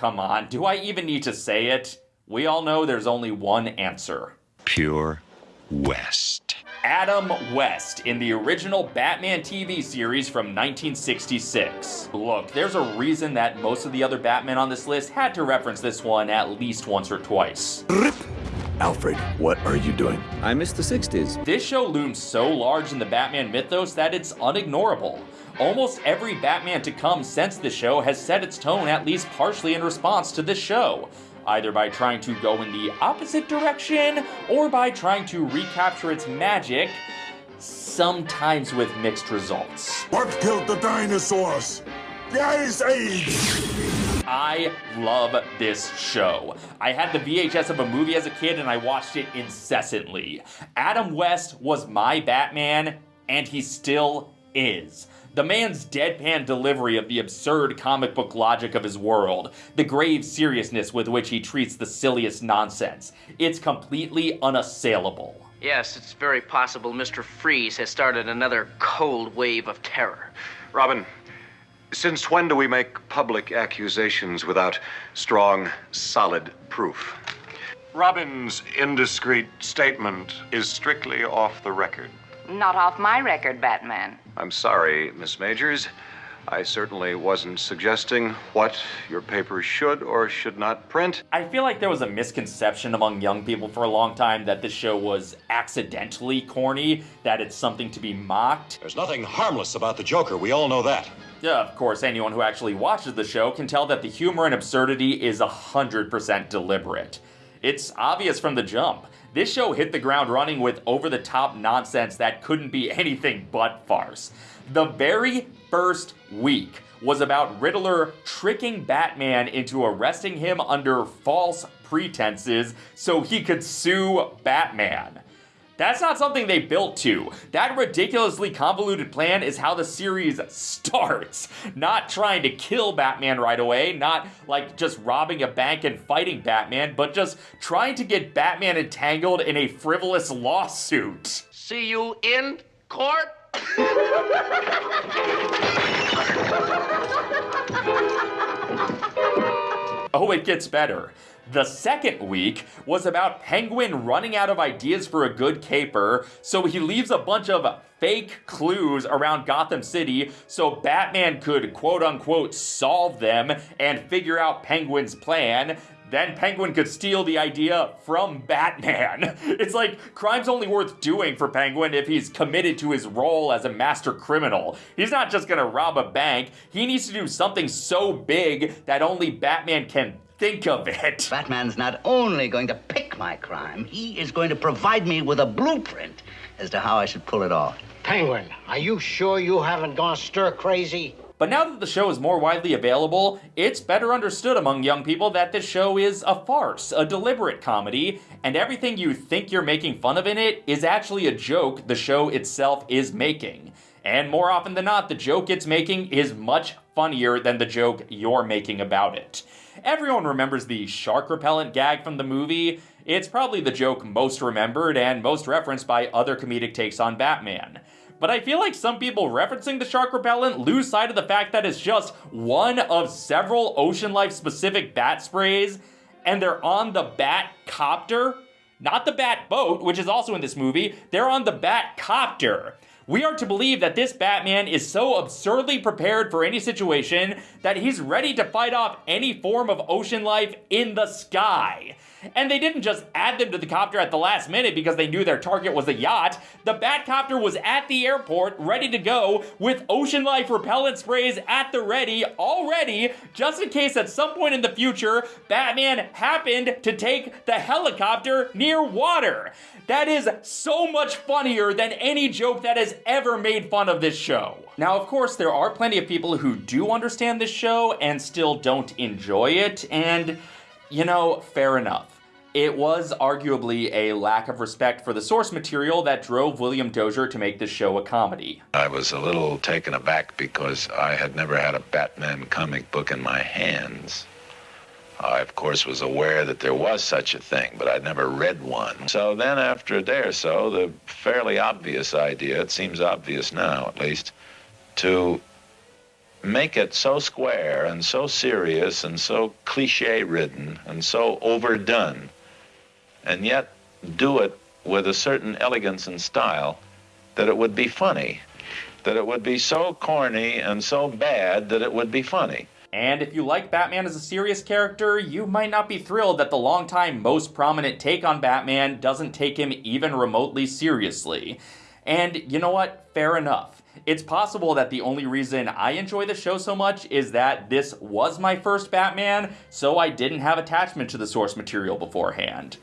come on. Do I even need to say it? We all know there's only one answer. Pure West. Adam West in the original Batman TV series from 1966. Look, there's a reason that most of the other Batman on this list had to reference this one at least once or twice. Rip! Alfred, what are you doing? I miss the 60s. This show looms so large in the Batman mythos that it's unignorable. Almost every Batman to come since the show has set its tone at least partially in response to this show either by trying to go in the opposite direction or by trying to recapture its magic, sometimes with mixed results. What killed the dinosaurs? The Ice Age! I love this show. I had the VHS of a movie as a kid and I watched it incessantly. Adam West was my Batman, and he still is. The man's deadpan delivery of the absurd comic book logic of his world, the grave seriousness with which he treats the silliest nonsense, it's completely unassailable. Yes, it's very possible Mr. Freeze has started another cold wave of terror. Robin, since when do we make public accusations without strong, solid proof? Robin's indiscreet statement is strictly off the record. Not off my record, Batman. I'm sorry, Miss Majors. I certainly wasn't suggesting what your paper should or should not print. I feel like there was a misconception among young people for a long time that this show was accidentally corny, that it's something to be mocked. There's nothing harmless about the Joker, we all know that. Yeah, of course, anyone who actually watches the show can tell that the humor and absurdity is 100% deliberate. It's obvious from the jump. This show hit the ground running with over the top nonsense that couldn't be anything but farce. The very first week was about Riddler tricking Batman into arresting him under false pretenses so he could sue Batman. That's not something they built to. That ridiculously convoluted plan is how the series starts. Not trying to kill Batman right away, not like just robbing a bank and fighting Batman, but just trying to get Batman entangled in a frivolous lawsuit. See you in court? oh, it gets better. The second week was about Penguin running out of ideas for a good caper, so he leaves a bunch of fake clues around Gotham City so Batman could quote unquote solve them and figure out Penguin's plan. Then Penguin could steal the idea from Batman. It's like crime's only worth doing for Penguin if he's committed to his role as a master criminal. He's not just gonna rob a bank, he needs to do something so big that only Batman can think of it. Batman's not only going to pick my crime, he is going to provide me with a blueprint as to how I should pull it off. Penguin, are you sure you haven't gone stir crazy? But now that the show is more widely available, it's better understood among young people that this show is a farce, a deliberate comedy, and everything you think you're making fun of in it is actually a joke the show itself is making. And more often than not, the joke it's making is much funnier than the joke you're making about it. Everyone remembers the shark repellent gag from the movie. It's probably the joke most remembered and most referenced by other comedic takes on Batman. But I feel like some people referencing the shark repellent lose sight of the fact that it's just one of several Ocean Life specific bat sprays, and they're on the Bat Copter. Not the Bat Boat, which is also in this movie, they're on the Bat Copter. We are to believe that this Batman is so absurdly prepared for any situation that he's ready to fight off any form of ocean life in the sky. And they didn't just add them to the copter at the last minute because they knew their target was a yacht. The Batcopter was at the airport, ready to go, with ocean life repellent sprays at the ready, already, just in case at some point in the future, Batman happened to take the helicopter near water. That is so much funnier than any joke that has ever made fun of this show. Now, of course, there are plenty of people who do understand this show and still don't enjoy it, and you know, fair enough. It was arguably a lack of respect for the source material that drove William Dozier to make this show a comedy. I was a little taken aback because I had never had a Batman comic book in my hands. I, of course, was aware that there was such a thing, but I'd never read one. So then, after a day or so, the fairly obvious idea, it seems obvious now at least, to make it so square and so serious and so cliche ridden and so overdone, and yet do it with a certain elegance and style that it would be funny, that it would be so corny and so bad that it would be funny. And if you like Batman as a serious character, you might not be thrilled that the longtime most prominent take on Batman doesn't take him even remotely seriously. And you know what? Fair enough. It's possible that the only reason I enjoy the show so much is that this was my first Batman, so I didn't have attachment to the source material beforehand.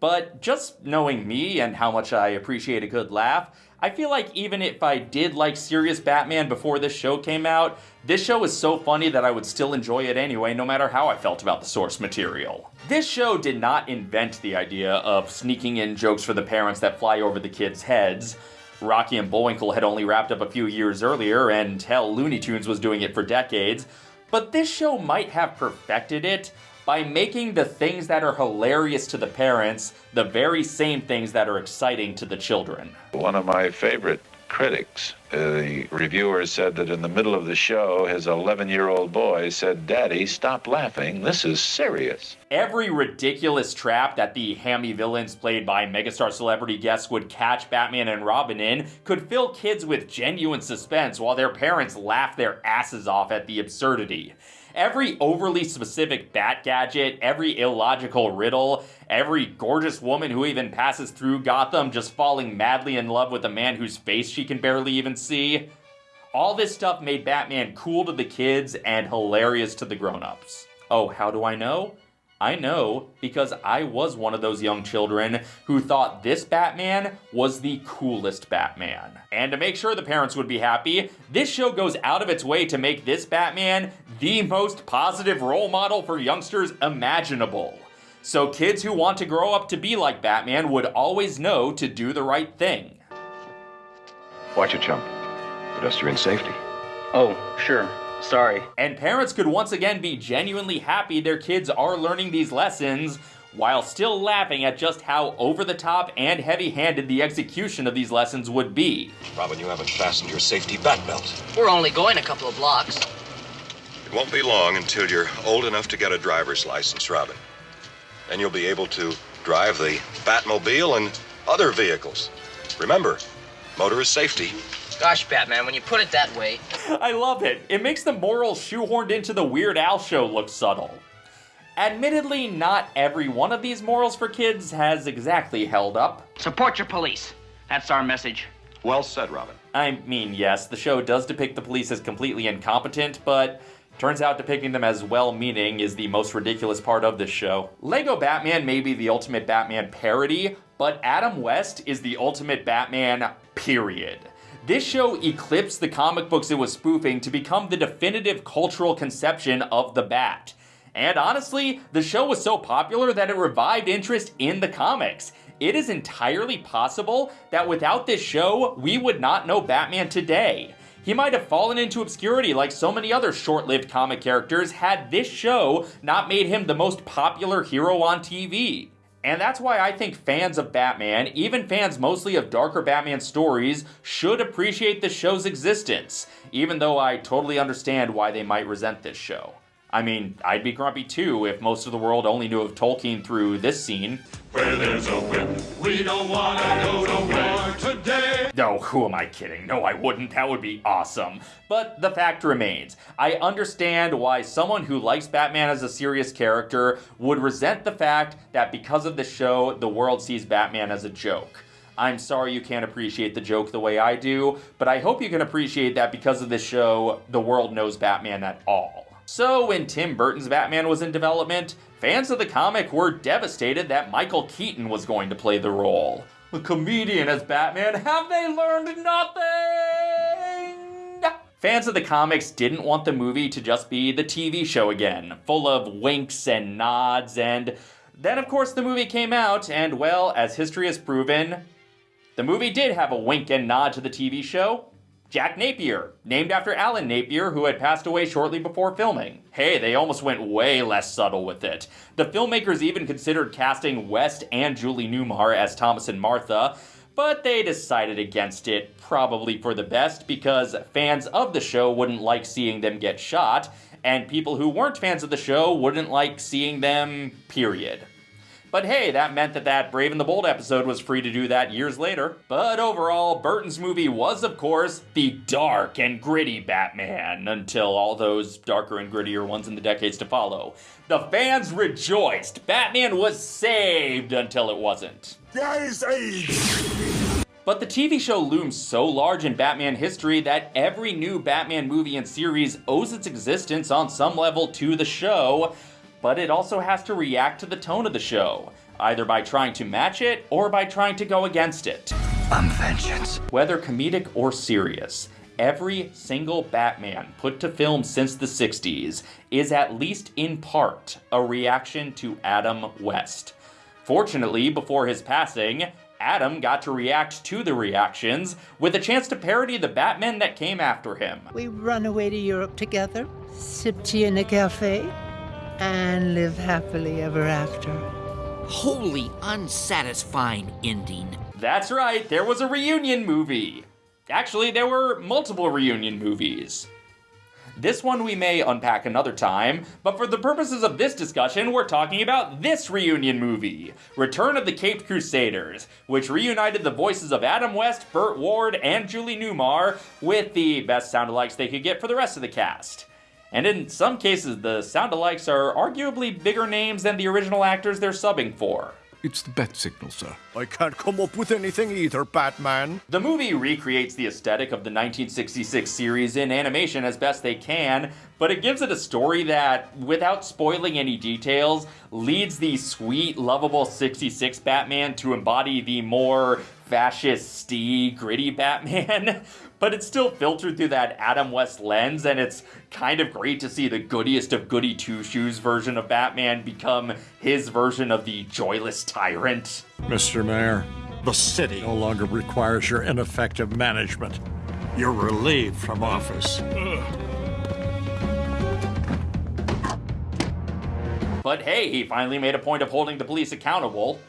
But just knowing me and how much I appreciate a good laugh, I feel like even if I did like serious Batman before this show came out, this show is so funny that I would still enjoy it anyway, no matter how I felt about the source material. This show did not invent the idea of sneaking in jokes for the parents that fly over the kids' heads. Rocky and Bullwinkle had only wrapped up a few years earlier, and hell, Looney Tunes was doing it for decades. But this show might have perfected it by making the things that are hilarious to the parents the very same things that are exciting to the children. One of my favorite critics, Uh, the reviewer said that in the middle of the show, his 11 year old boy said, Daddy, stop laughing. This is serious. Every ridiculous trap that the hammy villains played by megastar celebrity guests would catch Batman and Robin in could fill kids with genuine suspense while their parents laugh their asses off at the absurdity. Every overly specific bat gadget, every illogical riddle, every gorgeous woman who even passes through Gotham just falling madly in love with a man whose face she can barely even see. All this stuff made Batman cool to the kids and hilarious to the grown-ups. Oh, how do I know? I know because I was one of those young children who thought this Batman was the coolest Batman. And to make sure the parents would be happy, this show goes out of its way to make this Batman the most positive role model for youngsters imaginable. So kids who want to grow up to be like Batman would always know to do the right thing. Watch it, chump. Pedestrian safety. Oh, sure. Sorry. And parents could once again be genuinely happy their kids are learning these lessons while still laughing at just how over the top and heavy handed the execution of these lessons would be. Robin, you haven't fastened your safety bat belt. We're only going a couple of blocks. It won't be long until you're old enough to get a driver's license, Robin. Then you'll be able to drive the Batmobile and other vehicles. Remember, motorist safety. Gosh, Batman, when you put it that way. I love it. It makes the morals shoehorned into the Weird Al show look subtle. Admittedly, not every one of these morals for kids has exactly held up. Support your police. That's our message. Well said, Robin. I mean, yes, the show does depict the police as completely incompetent, but turns out depicting them as well meaning is the most ridiculous part of this show. Lego Batman may be the ultimate Batman parody, but Adam West is the ultimate Batman, period. This show eclipsed the comic books it was spoofing to become the definitive cultural conception of the Bat. And honestly, the show was so popular that it revived interest in the comics. It is entirely possible that without this show, we would not know Batman today. He might have fallen into obscurity like so many other short lived comic characters had this show not made him the most popular hero on TV. And that's why I think fans of Batman, even fans mostly of darker Batman stories, should appreciate the show's existence, even though I totally understand why they might resent this show. I mean, I'd be grumpy too if most of the world only knew of Tolkien through this scene. Where there's a whip, we don't wanna go to war today. No, who am I kidding? No, I wouldn't. That would be awesome. But the fact remains, I understand why someone who likes Batman as a serious character would resent the fact that because of the show, the world sees Batman as a joke. I'm sorry you can't appreciate the joke the way I do, but I hope you can appreciate that because of this show, the world knows Batman at all. So, when Tim Burton's Batman was in development, fans of the comic were devastated that Michael Keaton was going to play the role. A comedian as Batman, have they learned nothing? Fans of the comics didn't want the movie to just be the TV show again, full of winks and nods, and then, of course, the movie came out, and well, as history has proven, the movie did have a wink and nod to the TV show. Jack Napier, named after Alan Napier, who had passed away shortly before filming. Hey, they almost went way less subtle with it. The filmmakers even considered casting West and Julie Newmar as Thomas and Martha, but they decided against it, probably for the best, because fans of the show wouldn't like seeing them get shot, and people who weren't fans of the show wouldn't like seeing them, period. But hey, that meant that that Brave and the Bold episode was free to do that years later. But overall, Burton's movie was, of course, the dark and gritty Batman, until all those darker and grittier ones in the decades to follow. The fans rejoiced. Batman was saved until it wasn't. Age! But the TV show looms so large in Batman history that every new Batman movie and series owes its existence on some level to the show, but it also has to react to the tone of the show, either by trying to match it or by trying to go against it. I'm vengeance. Whether comedic or serious, every single Batman put to film since the 60s is at least in part a reaction to Adam West. Fortunately, before his passing, Adam got to react to the reactions with a chance to parody the Batman that came after him. We run away to Europe together, sip tea in a cafe, and live happily ever after. Wholly unsatisfying ending. That's right, there was a reunion movie. Actually, there were multiple reunion movies. This one we may unpack another time, but for the purposes of this discussion, we're talking about this reunion movie, Return of the Caped Crusaders, which reunited the voices of Adam West, Burt Ward, and Julie Newmar with the best sound-alikes they could get for the rest of the cast. And in some cases, the sound-alikes are arguably bigger names than the original actors they're subbing for. It's the bat signal, sir. I can't come up with anything either, Batman. The movie recreates the aesthetic of the 1966 series in animation as best they can, but it gives it a story that, without spoiling any details, leads the sweet, lovable 66 Batman to embody the more fascist gritty Batman, but it's still filtered through that Adam West lens, and it's kind of great to see the goodiest of goody two shoes version of Batman become his version of the joyless tyrant. Mr. Mayor, the city no longer requires your ineffective management. You're relieved from office. But hey, he finally made a point of holding the police accountable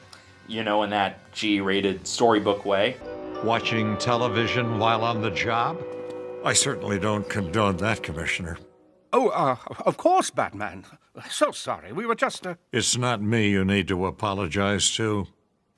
you know, in that G rated storybook way. Watching television while on the job? I certainly don't condone that, Commissioner. Oh, uh, of course, Batman. So sorry. We were just, uh... It's not me you need to apologize to.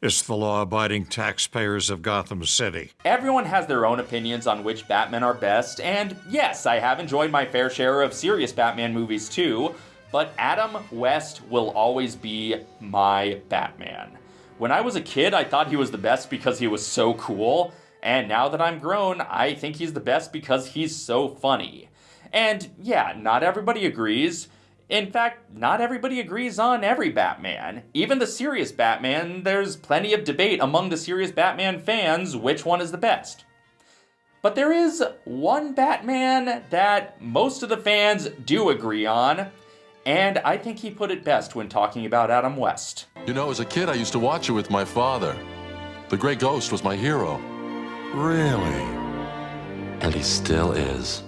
It's the law-abiding taxpayers of Gotham City. Everyone has their own opinions on which Batman are best, and yes, I have enjoyed my fair share of serious Batman movies too, but Adam West will always be my Batman. When I was a kid, I thought he was the best because he was so cool, and now that I'm grown, I think he's the best because he's so funny. And yeah, not everybody agrees. In fact, not everybody agrees on every Batman. Even the serious Batman, there's plenty of debate among the serious Batman fans which one is the best. But there is one Batman that most of the fans do agree on, and I think he put it best when talking about Adam West. You know, as a kid, I used to watch it with my father. The Grey Ghost was my hero. Really? And he still is.